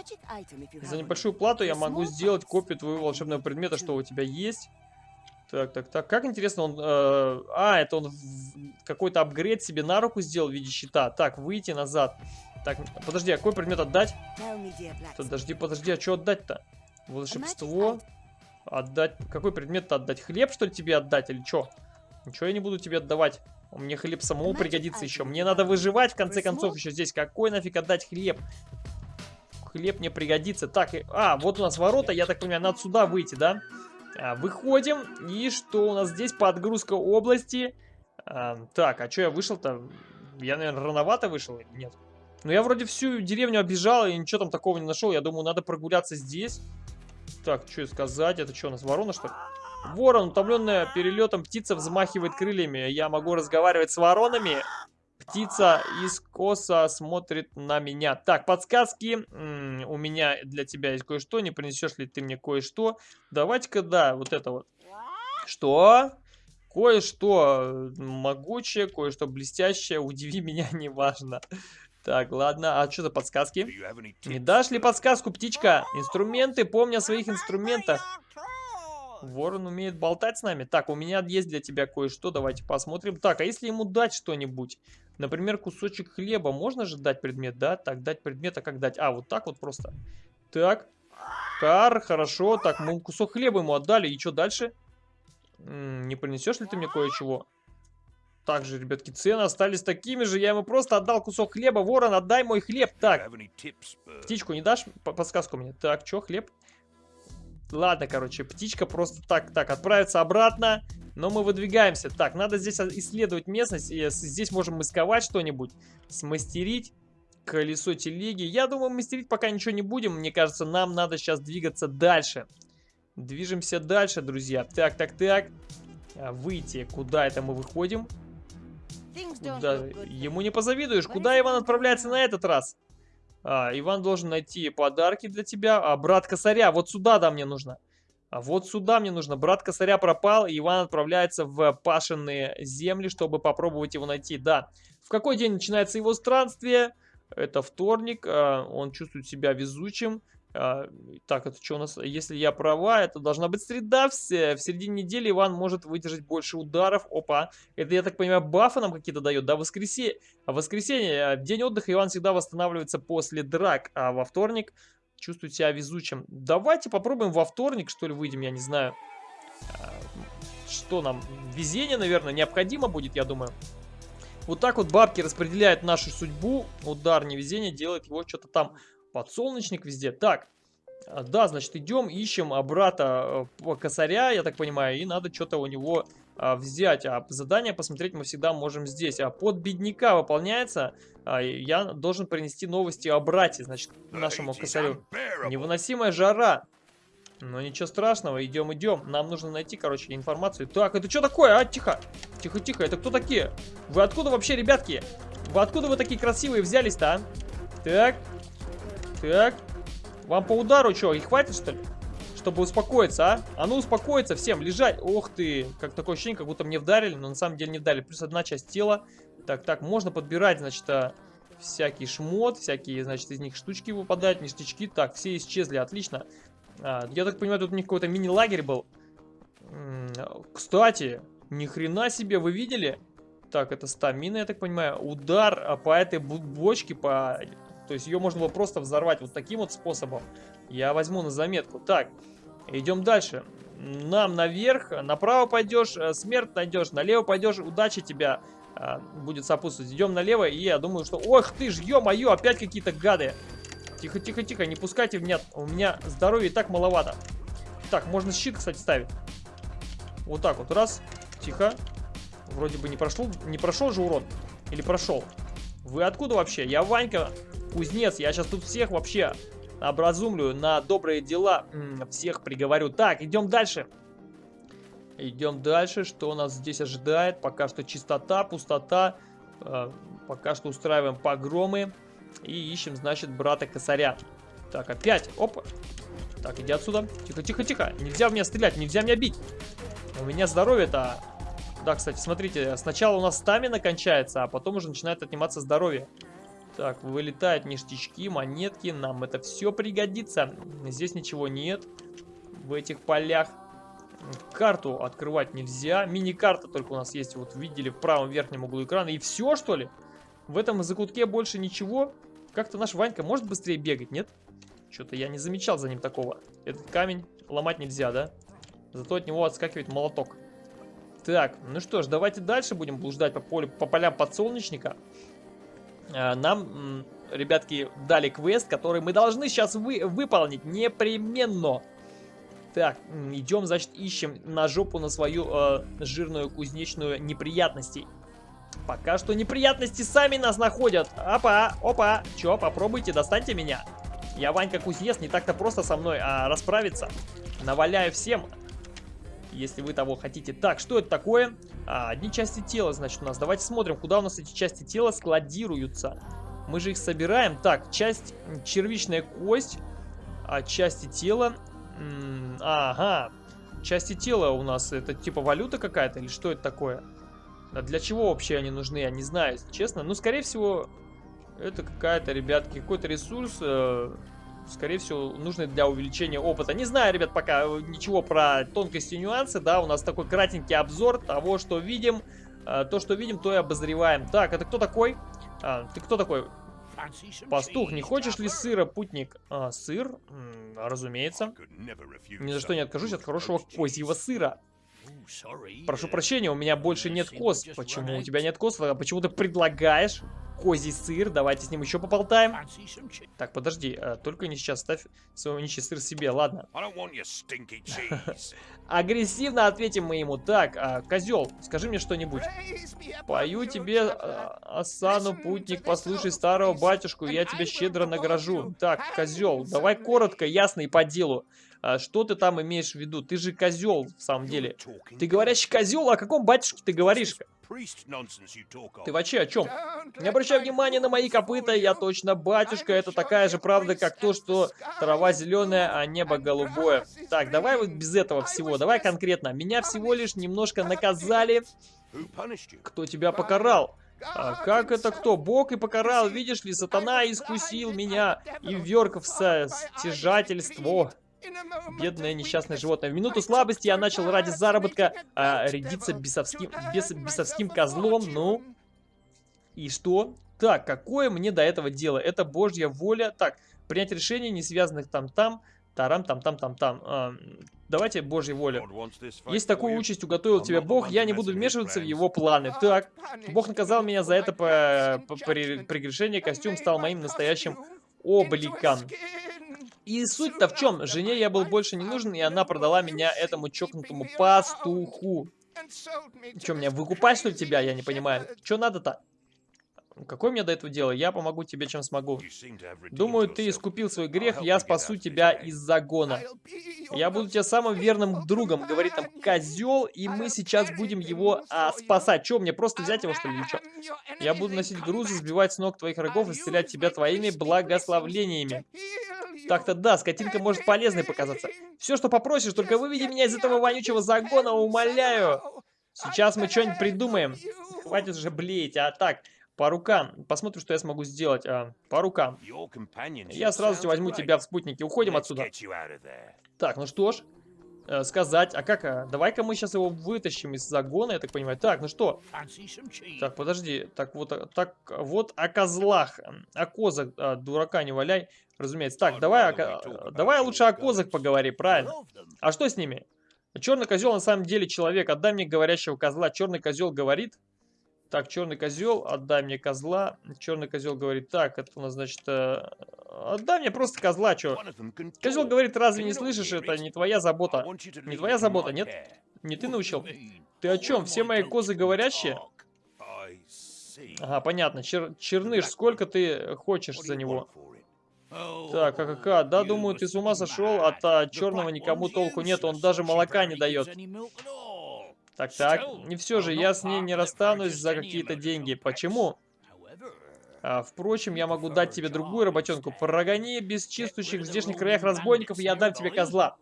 За небольшую плату я могу сделать копию твоего волшебного предмета, что у тебя есть. Так, так, так. Как интересно, он... Э, а, это он какой-то апгрейд себе на руку сделал в виде щита. Так, выйти назад. Так, подожди, а какой предмет отдать? Подожди, подожди, а что отдать-то? Волшебство. Отдать... Какой предмет-то отдать? Хлеб, что ли, тебе отдать или что? Ничего я не буду тебе отдавать. Мне хлеб самому пригодится еще. Мне надо выживать, в конце концов, еще здесь. Какой нафиг отдать хлеб? Хлеб мне пригодится. Так, а, вот у нас ворота. Я так понимаю, надо сюда выйти, да? А, выходим. И что у нас здесь? Подгрузка области. А, так, а что я вышел-то? Я, наверное, рановато вышел? Нет. Ну, я вроде всю деревню обижал и ничего там такого не нашел. Я думаю, надо прогуляться здесь. Так, что сказать? Это что, у нас ворона, что ли? Ворон, утомленная перелетом, птица взмахивает крыльями. Я могу разговаривать с воронами. Птица из коса смотрит на меня. Так, подсказки. М -м, у меня для тебя есть кое-что. Не принесешь ли ты мне кое-что? Давайте-ка, да, вот это вот. Что? Кое-что могучее, кое-что блестящее. Удиви меня, *laughs* неважно. Так, ладно. А что за подсказки? Не дашь ли подсказку, птичка? Инструменты, помни о своих инструментах. Ворон умеет болтать с нами. Так, у меня есть для тебя кое-что. Давайте посмотрим. Так, а если ему дать что-нибудь? Например, кусочек хлеба. Можно же дать предмет, да? Так, дать предмет, а как дать? А, вот так вот просто. Так. Кар, хорошо. Так, мы кусок хлеба ему отдали. И что дальше? М -м, не принесешь ли ты мне кое-чего? Также, ребятки, цены остались такими же. Я ему просто отдал кусок хлеба. Ворон, отдай мой хлеб. Так, птичку не дашь? Подсказку мне. Так, что, хлеб? Ладно, короче, птичка просто так, так, отправится обратно. Но мы выдвигаемся. Так, надо здесь исследовать местность. И здесь можем масковать что-нибудь. Смастерить колесо телеги. Я думаю, мастерить пока ничего не будем. Мне кажется, нам надо сейчас двигаться дальше. Движемся дальше, друзья. Так, так, так. А, выйти. Куда это мы выходим? Куда? Ему не позавидуешь. Куда Иван отправляется на этот раз? А, Иван должен найти подарки для тебя. А, брат косаря, вот сюда, да, мне нужно. А вот сюда мне нужно. Брат косаря пропал, и Иван отправляется в пашенные земли, чтобы попробовать его найти. Да. В какой день начинается его странствие? Это вторник. А, он чувствует себя везучим. А, так, это что у нас? Если я права, это должна быть среда. В, в середине недели Иван может выдержать больше ударов. Опа. Это, я так понимаю, бафы нам какие-то дает, да? Воскресенье. А воскресенье, день отдыха, Иван всегда восстанавливается после драк. А во вторник чувствует себя везучим. Давайте попробуем во вторник, что ли, выйдем, я не знаю. А, что нам? Везение, наверное, необходимо будет, я думаю. Вот так вот бабки распределяют нашу судьбу. Удар невезение делает его что-то там Подсолнечник везде. Так, а, да, значит, идем, ищем брата э, косаря, я так понимаю, и надо что-то у него а, взять. А задание посмотреть мы всегда можем здесь. А под бедняка выполняется, а, я должен принести новости о брате, значит, нашему косарю. Невыносимая жара. Но ничего страшного, идем, идем. Нам нужно найти, короче, информацию. Так, это что такое, а? Тихо. Тихо, тихо, это кто такие? Вы откуда вообще, ребятки? Вы откуда вы такие красивые взялись-то, а? Так, так. Вам по удару что, и хватит, что ли? Чтобы успокоиться, а? А ну успокоиться всем, лежать. Ох ты, как такое ощущение, как будто мне вдарили, но на самом деле не вдарили. Плюс одна часть тела. Так, так, можно подбирать, значит, а, всякий шмот, всякие, значит, из них штучки выпадают, ништячки. Так, все исчезли, отлично. А, я так понимаю, тут у них какой-то мини-лагерь был. Кстати, Ни хрена себе, вы видели? Так, это стамина, я так понимаю. Удар а, по этой бочке, по... То есть ее можно было просто взорвать вот таким вот способом. Я возьму на заметку. Так, идем дальше. Нам наверх, направо пойдешь, э, смерть найдешь, налево пойдешь, удача тебя а, будет сопутствовать. Идем налево, и я думаю, что... Ох ты ж, ё-моё, опять какие-то гады. Тихо, тихо, тихо, не пускайте меня. У меня здоровья и так маловато. Так, можно щит, кстати, ставить. Вот так вот, раз. Тихо. Вроде бы не прошел, не прошел же урон. Или прошел? Вы откуда вообще? Я Ванька, кузнец. Я сейчас тут всех вообще образумлю на добрые дела. Всех приговорю. Так, идем дальше. Идем дальше. Что нас здесь ожидает? Пока что чистота, пустота. Э, пока что устраиваем погромы. И ищем, значит, брата косаря. Так, опять. Опа. Так, иди отсюда. Тихо, тихо, тихо. Нельзя в меня стрелять, нельзя меня бить. У меня здоровье-то... Да, кстати, смотрите, сначала у нас стамина кончается, а потом уже начинает отниматься здоровье. Так, вылетают ништячки, монетки, нам это все пригодится. Здесь ничего нет в этих полях. Карту открывать нельзя. Мини-карта только у нас есть, вот видели в правом верхнем углу экрана. И все, что ли? В этом закутке больше ничего. Как-то наш Ванька может быстрее бегать, нет? Что-то я не замечал за ним такого. Этот камень ломать нельзя, да? Зато от него отскакивает молоток. Так, ну что ж, давайте дальше будем блуждать по, полю, по полям подсолнечника. А, нам, ребятки, дали квест, который мы должны сейчас вы, выполнить непременно. Так, идем, значит, ищем на жопу на свою э, жирную кузнечную неприятностей. Пока что неприятности сами нас находят. Опа, опа. Чё, попробуйте, достаньте меня. Я Ванька Кузнец, не так-то просто со мной а, расправиться. Наваляю всем, если вы того хотите. Так, что это такое? А, одни части тела, значит, у нас. Давайте смотрим, куда у нас эти части тела складируются. Мы же их собираем. Так, часть червичная кость, а части тела... Ага, части тела у нас это типа валюта какая-то или что это такое? А для чего вообще они нужны, я не знаю, честно. Ну, скорее всего, это какая-то, ребятки, какой-то ресурс, э, скорее всего, нужный для увеличения опыта. Не знаю, ребят, пока ничего про тонкости и нюансы, да, у нас такой кратенький обзор того, что видим. Э, то, что видим, то и обозреваем. Так, это кто такой? А, ты кто такой? Пастух, не хочешь ли сыра, путник? А, сыр? М -м, разумеется. Ни за что не откажусь от хорошего козьего сыра. Прошу прощения, у меня больше нет коз. Почему у тебя нет коз? А почему ты предлагаешь козий сыр? Давайте с ним еще поболтаем. Так, подожди, а, только не сейчас ставь свой нищий сыр себе, ладно. *laughs* Агрессивно ответим мы ему. Так, а, козел, скажи мне что-нибудь. Пою тебе а, осану, путник, послушай старого батюшку, я тебя щедро награжу. Так, козел, давай коротко, ясно и по делу. А что ты там имеешь в виду? Ты же козел, в самом деле. Ты говорящий козел, о каком батюшке ты говоришь? Ты вообще о чем? Не обращай внимания на мои копыта, я точно батюшка. Это такая же правда, как то, что трава зеленая, а небо голубое. Так, давай вот без этого всего, давай конкретно. Меня всего лишь немножко наказали. Кто тебя покарал? А как это кто? Бог и покарал, видишь ли, сатана искусил меня и вверг в стяжательство. Бедное несчастное животное. В минуту слабости я начал ради заработка а, рядиться бесовским, бес, бесовским козлом. Ну, и что? Так, какое мне до этого дело? Это божья воля. Так, принять решение, не связанных там-там, тарам-там-там-там-там. А, давайте божьей воле. Есть такую участь уготовил тебе Бог, я не буду вмешиваться в его планы. Так, Бог наказал меня за это по, по, по прегрешение, костюм стал моим настоящим обликом. И суть-то в чем? Жене я был больше не нужен, и она продала меня этому чокнутому пастуху. Че, меня выкупать, что ли, тебя? Я не понимаю. Че надо-то? Какое мне до этого дело? Я помогу тебе, чем смогу. Думаю, ты искупил свой грех, я спасу тебя из загона. Я буду тебе самым верным другом, говорит там козел, и мы сейчас будем его а, спасать. Че, мне просто взять его, что ли, что? Я буду носить грузы, сбивать с ног твоих врагов исцелять тебя твоими благословлениями. Так-то да, скотинка может полезной показаться. Все, что попросишь, только выведи меня из этого вонючего загона, умоляю. Сейчас мы что-нибудь придумаем. Хватит же блеять, а так... По рукам. Посмотрим, что я смогу сделать. А, по рукам. Я сразу возьму тебя в спутники. Уходим отсюда. Так, ну что ж. э, сказать. А как? А, Давай-ка мы сейчас его вытащим из загона, я так понимаю. Так, ну что? Так, подожди. Так, вот, а, так, вот о козлах. О козах, а, дурака не валяй. Разумеется. Так, давай, о, давай лучше о козах поговори, правильно? А что с ними? Черный козел на самом деле человек. Отдай мне говорящего козла. Черный козел говорит. Так, черный козел, отдай мне козла. Черный козел говорит, так, это у нас, значит, э, отдай мне просто козла, что? Козел говорит, разве не слышишь, это не твоя забота. Не твоя забота, нет? Не ты научил? Ты о чем? Все мои козы говорящие? Ага, понятно. Чер черныш, сколько ты хочешь за него? Так, АКК, да, думаю, ты с ума сошел, от а, черного никому толку нет, он даже молока не дает. Так, так. И все же, я с ней не расстанусь за какие-то деньги. Почему? А, впрочем, я могу дать тебе другую работенку. Прогони бесчистующих в здешних краях разбойников, и я дам тебе козла.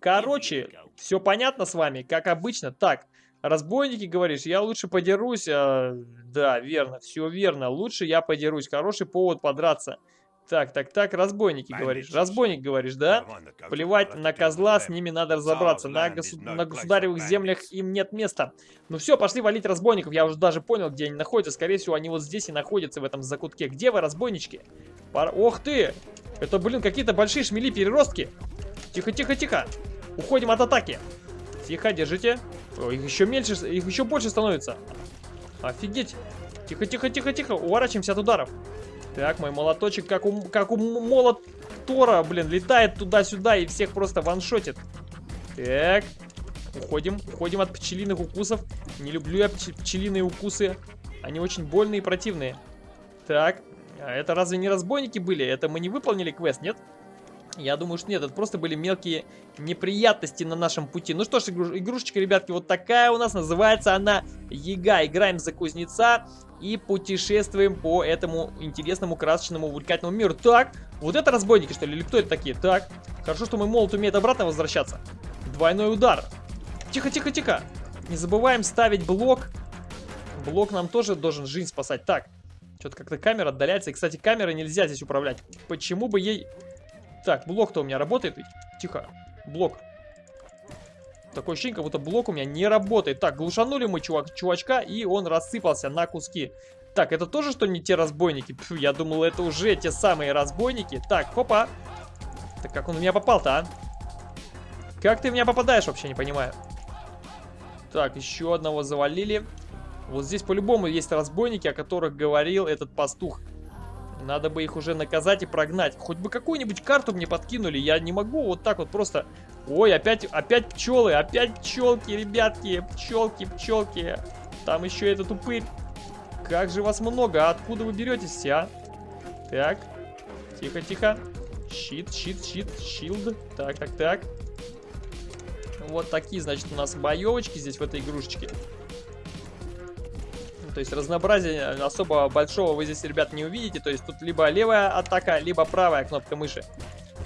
Короче, все понятно с вами, как обычно. Так, разбойники, говоришь, я лучше подерусь. А, да, верно, все верно. Лучше я подерусь. Хороший повод подраться. Так, так, так, разбойники, говоришь. Разбойник, говоришь, да? Плевать на козла, с ними надо разобраться. На, госу на государевых землях им нет места. Ну все, пошли валить разбойников. Я уже даже понял, где они находятся. Скорее всего, они вот здесь и находятся, в этом закутке. Где вы, разбойнички? Пар... Ох ты! Это, блин, какие-то большие шмели-переростки. Тихо, тихо, тихо. Уходим от атаки. Тихо, держите. О, их еще меньше, их еще больше становится. Офигеть. Тихо, тихо, тихо, тихо. Уворачиваемся от ударов. Так, мой молоточек, как у, как у молот Тора, блин, летает туда-сюда и всех просто ваншотит. Так, уходим, уходим от пчелиных укусов. Не люблю я пчелиные укусы. Они очень больные и противные. Так, а это разве не разбойники были? Это мы не выполнили квест, нет? Нет. Я думаю, что нет, это просто были мелкие неприятности на нашем пути. Ну что ж, игрушечка, ребятки, вот такая у нас. Называется она Ега. Играем за кузнеца и путешествуем по этому интересному, красочному, увлекательному миру. Так, вот это разбойники, что ли? Или кто это такие? Так, хорошо, что мой молот умеет обратно возвращаться. Двойной удар. Тихо, тихо, тихо. Не забываем ставить блок. Блок нам тоже должен жизнь спасать. Так, что-то как-то камера отдаляется. И, кстати, камерой нельзя здесь управлять. Почему бы ей так, блок-то у меня работает Тихо. Блок. Такое ощущение, как будто блок у меня не работает. Так, глушанули мы чувак, чувачка, и он рассыпался на куски. Так, это тоже что не те разбойники? Пфу, я думал, это уже те самые разбойники. Так, хопа. Так как он в меня попал-то, а? Как ты в меня попадаешь, вообще не понимаю. Так, еще одного завалили. Вот здесь по-любому есть разбойники, о которых говорил этот пастух. Надо бы их уже наказать и прогнать. Хоть бы какую-нибудь карту мне подкинули. Я не могу вот так вот просто... Ой, опять, опять пчелы, опять пчелки, ребятки. Пчелки, пчелки. Там еще этот упырь. Как же вас много, а откуда вы беретесь все, а? Так, тихо, тихо. Щит, щит, щит, щилд. Так, так, так. Вот такие, значит, у нас боевочки здесь в этой игрушечке. То есть разнообразия особо большого вы здесь, ребят, не увидите. То есть тут либо левая атака, либо правая кнопка мыши.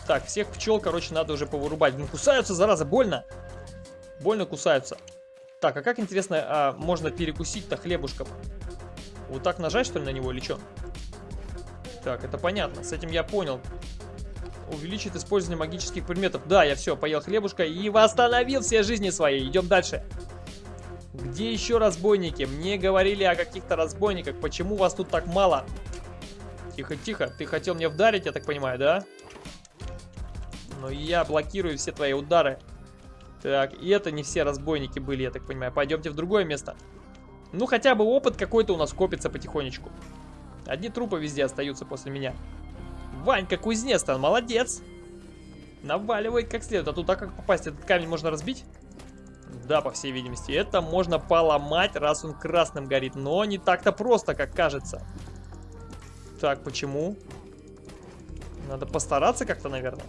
Так, всех пчел, короче, надо уже повырубать. Ну, кусаются, зараза, больно. Больно кусаются. Так, а как, интересно, а, можно перекусить-то хлебушком? Вот так нажать, что ли, на него или что? Так, это понятно. С этим я понял. Увеличит использование магических предметов. Да, я все, поел хлебушка и восстановил все жизни свои. Идем дальше. Где еще разбойники? Мне говорили о каких-то разбойниках. Почему вас тут так мало? Тихо, тихо. Ты хотел мне вдарить, я так понимаю, да? Но я блокирую все твои удары. Так, и это не все разбойники были, я так понимаю. Пойдемте в другое место. Ну, хотя бы опыт какой-то у нас копится потихонечку. Одни трупы везде остаются после меня. Ванька кузнец-то, молодец. Наваливает как следует. А тут так как попасть? Этот камень можно разбить? Да, по всей видимости. Это можно поломать, раз он красным горит. Но не так-то просто, как кажется. Так, почему? Надо постараться как-то, наверное.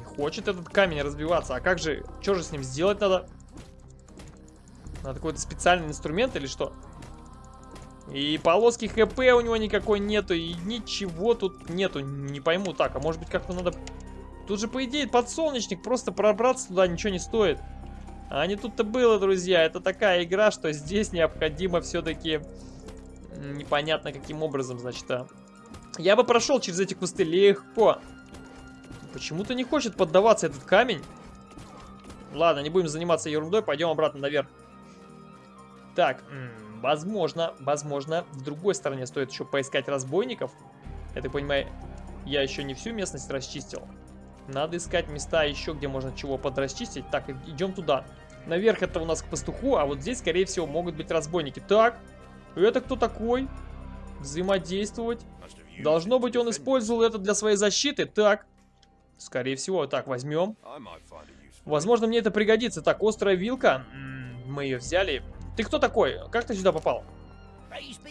Не хочет этот камень разбиваться. А как же... Что же с ним сделать надо? Надо какой-то специальный инструмент или что? И полоски ХП у него никакой нету. И ничего тут нету. Не пойму. Так, а может быть как-то надо... Тут же, по идее, подсолнечник. Просто пробраться туда ничего не стоит. А не тут-то было, друзья. Это такая игра, что здесь необходимо все-таки непонятно каким образом, значит, а. Я бы прошел через эти кусты легко. Почему-то не хочет поддаваться этот камень. Ладно, не будем заниматься ерундой, пойдем обратно наверх. Так, возможно, возможно, в другой стороне стоит еще поискать разбойников. Я так понимаю, я еще не всю местность расчистил. Надо искать места еще, где можно чего подрасчистить. Так, идем туда. Наверх это у нас к пастуху, а вот здесь, скорее всего, могут быть разбойники. Так, это кто такой? Взаимодействовать. Должно быть, он использовал это для своей защиты. Так, скорее всего, так, возьмем. Возможно, мне это пригодится. Так, острая вилка. Мы ее взяли. Ты кто такой? Как ты сюда попал?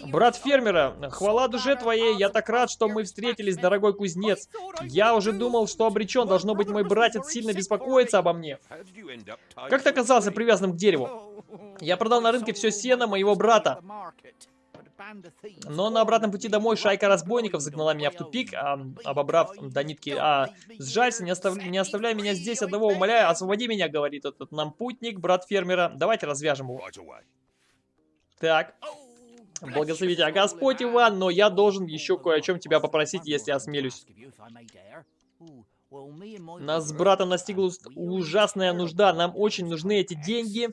Брат фермера, хвала душе твоей, я так рад, что мы встретились, дорогой кузнец. Я уже думал, что обречен, должно быть, мой братец сильно беспокоится обо мне. Как ты оказался привязанным к дереву? Я продал на рынке все сено моего брата. Но на обратном пути домой шайка разбойников загнала меня в тупик, а, обобрав до нитки. А, сжалься, не, остав... не оставляй меня здесь одного, умоляю, освободи меня, говорит этот нам путник, брат фермера. Давайте развяжем его. Так. Благослови тебя Господь, Иван, но я должен еще кое о чем тебя попросить, если осмелюсь. Нас с братом настигла ужасная нужда. Нам очень нужны эти деньги.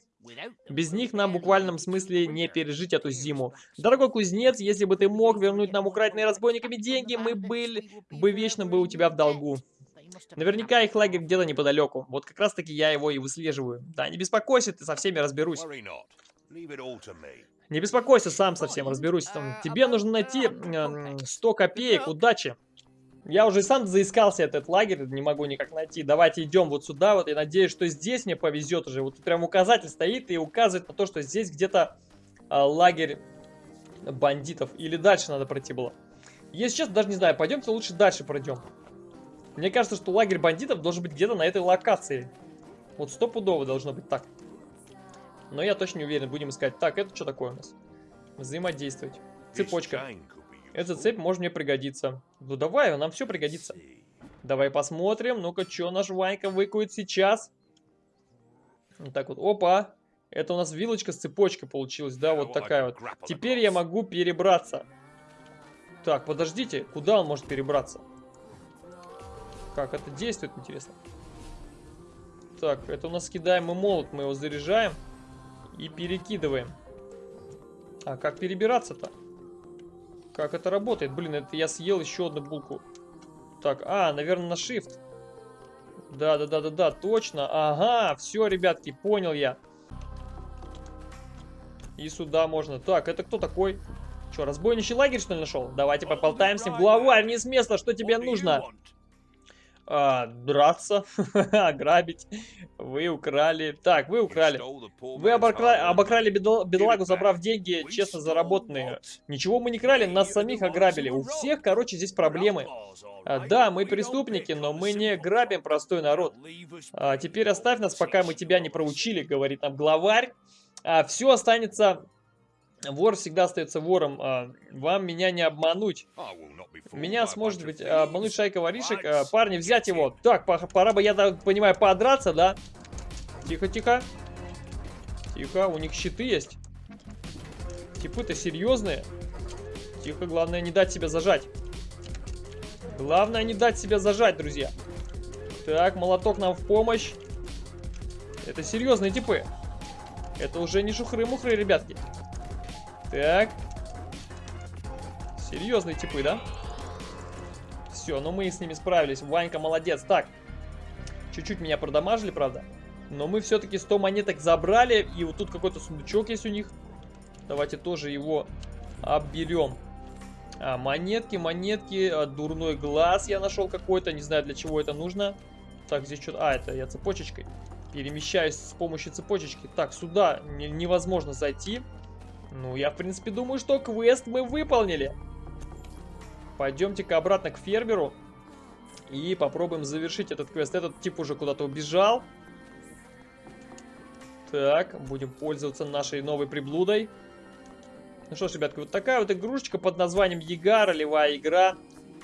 Без них нам в буквальном смысле не пережить эту зиму. Дорогой кузнец, если бы ты мог вернуть нам украденные разбойниками деньги, мы были бы вечно бы у тебя в долгу. Наверняка их лагерь где-то неподалеку. Вот как раз таки я его и выслеживаю. Да, не беспокойся, ты со всеми разберусь. Не беспокойся, сам совсем разберусь. Там, тебе нужно найти э, 100 копеек, удачи. Я уже сам заискался этот лагерь, не могу никак найти. Давайте идем вот сюда, вот, и надеюсь, что здесь мне повезет уже. Вот прям указатель стоит и указывает на то, что здесь где-то э, лагерь бандитов. Или дальше надо пройти было. Если честно, даже не знаю, пойдемте лучше дальше пройдем. Мне кажется, что лагерь бандитов должен быть где-то на этой локации. Вот стопудово должно быть так. Но я точно не уверен, будем искать. Так, это что такое у нас? Взаимодействовать. Цепочка. Эта цепь может мне пригодиться. Ну давай, нам все пригодится. Давай посмотрим. Ну-ка, что наш Ванька выкует сейчас? Вот так вот. Опа. Это у нас вилочка с цепочкой получилась, да, вот такая вот. Теперь я могу перебраться. Так, подождите, куда он может перебраться? Как это действует, интересно? Так, это у нас кидаемый молот, мы его заряжаем. И перекидываем. А как перебираться-то? Как это работает? Блин, это я съел еще одну булку. Так, а, наверное, на shift. Да-да-да-да-да, точно. Ага, все, ребятки, понял я. И сюда можно. Так, это кто такой? Что, разбойничий лагерь, что ли, нашел? Давайте поболтаем с ним. Главарь, не с места, что тебе нужно? А, драться, *laughs* ограбить. Вы украли... Так, вы украли. Вы обокра... обокрали бедол... бедолагу, забрав деньги, честно заработанные. Ничего мы не крали, нас самих ограбили. У всех, короче, здесь проблемы. А, да, мы преступники, но мы не грабим простой народ. А, теперь оставь нас, пока мы тебя не проучили, говорит нам главарь. А, все останется Вор всегда остается вором. А, вам меня не обмануть. Меня сможет быть обмануть шайка воришек. А, парни, взять его. Так, пора бы, я так понимаю, подраться, да? Тихо, тихо. Тихо, у них щиты есть. Типы-то серьезные. Тихо, главное не дать себя зажать. Главное не дать себя зажать, друзья. Так, молоток нам в помощь. Это серьезные типы. Это уже не шухры-мухры, ребятки. Так. Серьезные типы, да? Все, ну мы с ними справились. Ванька молодец. Так. Чуть-чуть меня продамажили, правда. Но мы все-таки 100 монеток забрали. И вот тут какой-то сундучок есть у них. Давайте тоже его обберем. А, монетки, монетки. А, дурной глаз я нашел какой-то. Не знаю, для чего это нужно. Так, здесь что-то... А, это я цепочечкой. Перемещаюсь с помощью цепочечки. Так, сюда невозможно зайти. Ну, я, в принципе, думаю, что квест мы выполнили. Пойдемте-ка обратно к фермеру. И попробуем завершить этот квест. Этот тип уже куда-то убежал. Так, будем пользоваться нашей новой приблудой. Ну что ж, ребятки, вот такая вот игрушечка под названием Яга, ролевая игра.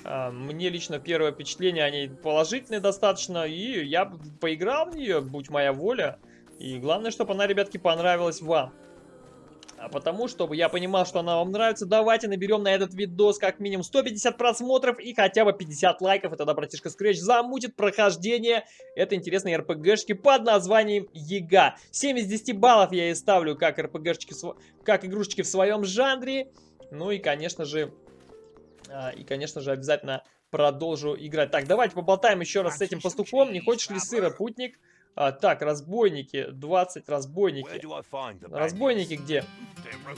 А, мне лично первое впечатление о ней положительное достаточно. И я поиграл в нее, будь моя воля. И главное, чтобы она, ребятки, понравилась вам. А потому, чтобы я понимал, что она вам нравится, давайте наберем на этот видос как минимум 150 просмотров и хотя бы 50 лайков, и тогда братишка Scratch замутит прохождение этой интересной РПГшки под названием ЕГА. 7 из 10 баллов я ей ставлю как РПГшечки, как игрушечки в своем жанре. Ну и, конечно же, а, и, конечно же, обязательно продолжу играть. Так, давайте поболтаем еще раз с этим пастухом. Не хочешь ли сыра, путник? А, так, разбойники. 20 разбойники. Разбойники где?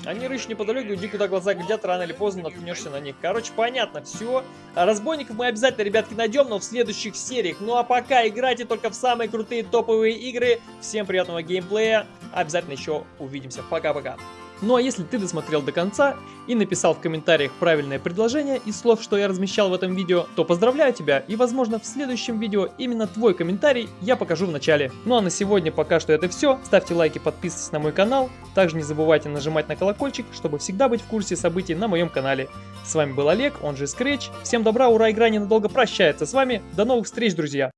Они рыщут неподалеку, иди куда глаза глядят, рано или поздно наткнешься на них. Короче, понятно, все. А разбойников мы обязательно, ребятки, найдем, но в следующих сериях. Ну а пока играйте только в самые крутые топовые игры. Всем приятного геймплея. Обязательно еще увидимся. Пока-пока. Ну а если ты досмотрел до конца и написал в комментариях правильное предложение из слов, что я размещал в этом видео, то поздравляю тебя и возможно в следующем видео именно твой комментарий я покажу в начале. Ну а на сегодня пока что это все. Ставьте лайки, подписывайтесь на мой канал. Также не забывайте нажимать на колокольчик, чтобы всегда быть в курсе событий на моем канале. С вами был Олег, он же Scratch. Всем добра, ура, игра ненадолго прощается с вами. До новых встреч, друзья!